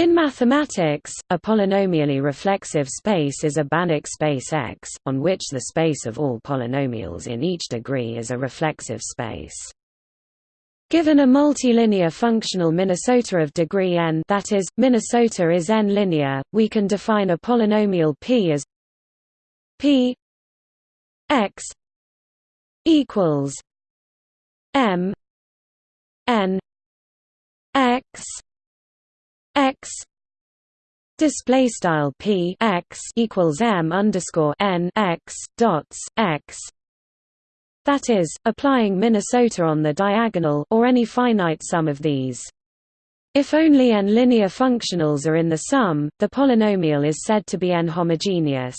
In mathematics, a polynomially reflexive space is a Banach space X, on which the space of all polynomials in each degree is a reflexive space. Given a multilinear functional Minnesota of degree n that is, Minnesota is n-linear, we can define a polynomial p as p x equals m n x x display style p x equals m underscore n x dots x. That is applying Minnesota on the diagonal or any finite sum of these. If only n linear functionals are in the sum the polynomial is said to be n homogeneous.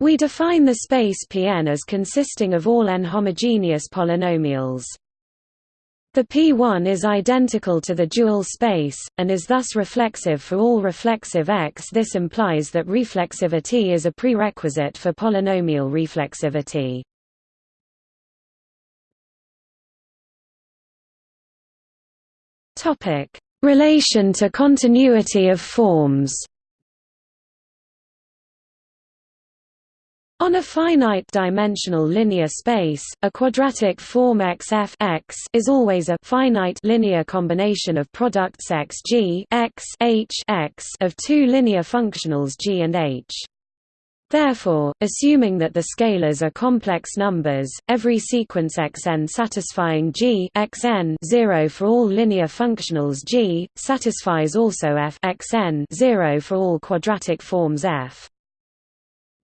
We define the space Pn as consisting of all n homogeneous polynomials the P1 is identical to the dual space, and is thus reflexive for all reflexive X. This implies that reflexivity is a prerequisite for polynomial reflexivity. Relation to continuity of forms On a finite-dimensional linear space, a quadratic form XF X is always a finite linear combination of products X G X H X of two linear functionals G and H. Therefore, assuming that the scalars are complex numbers, every sequence xn satisfying G xn 0 for all linear functionals G, satisfies also f xn 0 for all quadratic forms f.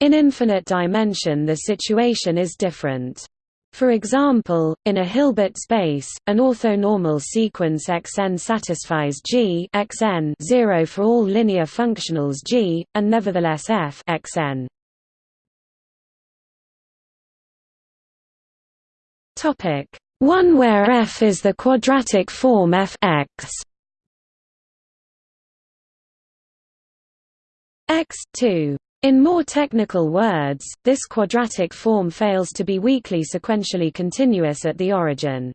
In infinite dimension the situation is different. For example, in a Hilbert space, an orthonormal sequence Xn satisfies G Xn 0 for all linear functionals G, and nevertheless f Xn. Topic 1 where f is the quadratic form f x x 2 in more technical words, this quadratic form fails to be weakly sequentially continuous at the origin.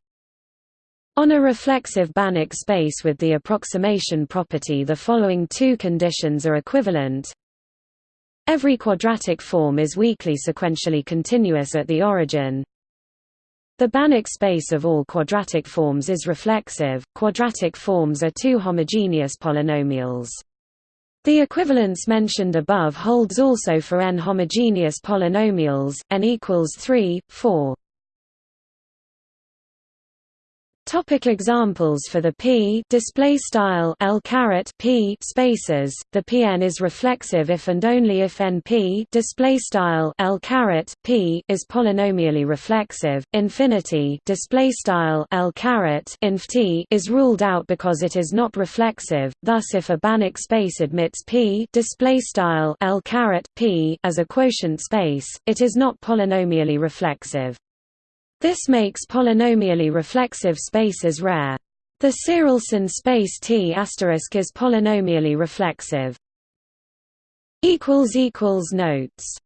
On a reflexive Banach space with the approximation property the following two conditions are equivalent. Every quadratic form is weakly sequentially continuous at the origin. The Banach space of all quadratic forms is reflexive. Quadratic forms are two homogeneous polynomials. The equivalence mentioned above holds also for n homogeneous polynomials, n equals 3, 4. Topic examples for the p display style l caret p spaces. The Pn is reflexive if and only if np display style l caret p is polynomially reflexive. Infinity display style l caret inf t is ruled out because it is not reflexive. Thus, if a Banach space admits p display style l caret p as a quotient space, it is not polynomially reflexive. This makes polynomially reflexive spaces rare. The Tsirelson space T** is polynomially reflexive. Notes